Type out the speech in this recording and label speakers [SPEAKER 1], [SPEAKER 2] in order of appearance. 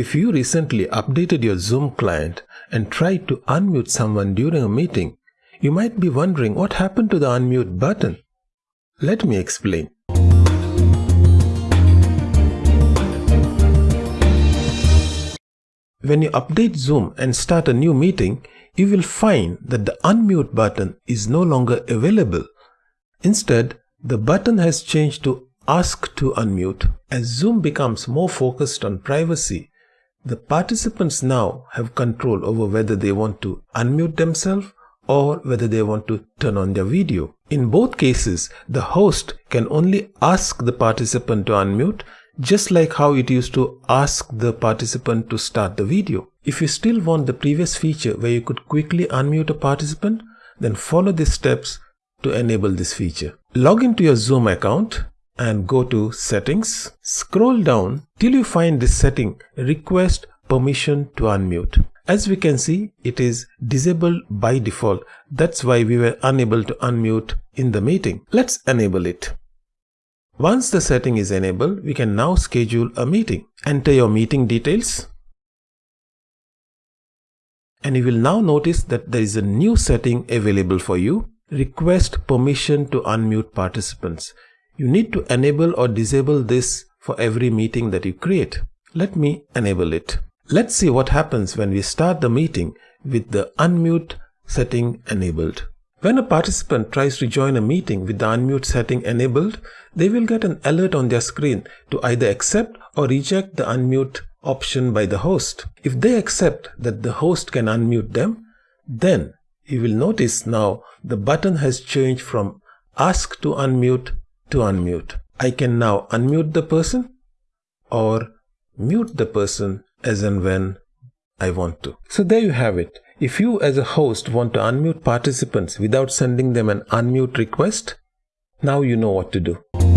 [SPEAKER 1] If you recently updated your Zoom client and tried to unmute someone during a meeting, you might be wondering what happened to the unmute button. Let me explain. When you update Zoom and start a new meeting, you will find that the unmute button is no longer available. Instead, the button has changed to Ask to Unmute. As Zoom becomes more focused on privacy, the participants now have control over whether they want to unmute themselves or whether they want to turn on their video. In both cases, the host can only ask the participant to unmute just like how it used to ask the participant to start the video. If you still want the previous feature where you could quickly unmute a participant, then follow these steps to enable this feature. Log into your Zoom account and go to settings. Scroll down till you find this setting request permission to unmute. As we can see, it is disabled by default. That's why we were unable to unmute in the meeting. Let's enable it. Once the setting is enabled, we can now schedule a meeting. Enter your meeting details. And you will now notice that there is a new setting available for you. Request permission to unmute participants. You need to enable or disable this for every meeting that you create. Let me enable it. Let's see what happens when we start the meeting with the unmute setting enabled. When a participant tries to join a meeting with the unmute setting enabled, they will get an alert on their screen to either accept or reject the unmute option by the host. If they accept that the host can unmute them, then you will notice now the button has changed from ask to unmute to unmute. I can now unmute the person or mute the person as and when I want to. So there you have it. If you as a host want to unmute participants without sending them an unmute request, now you know what to do.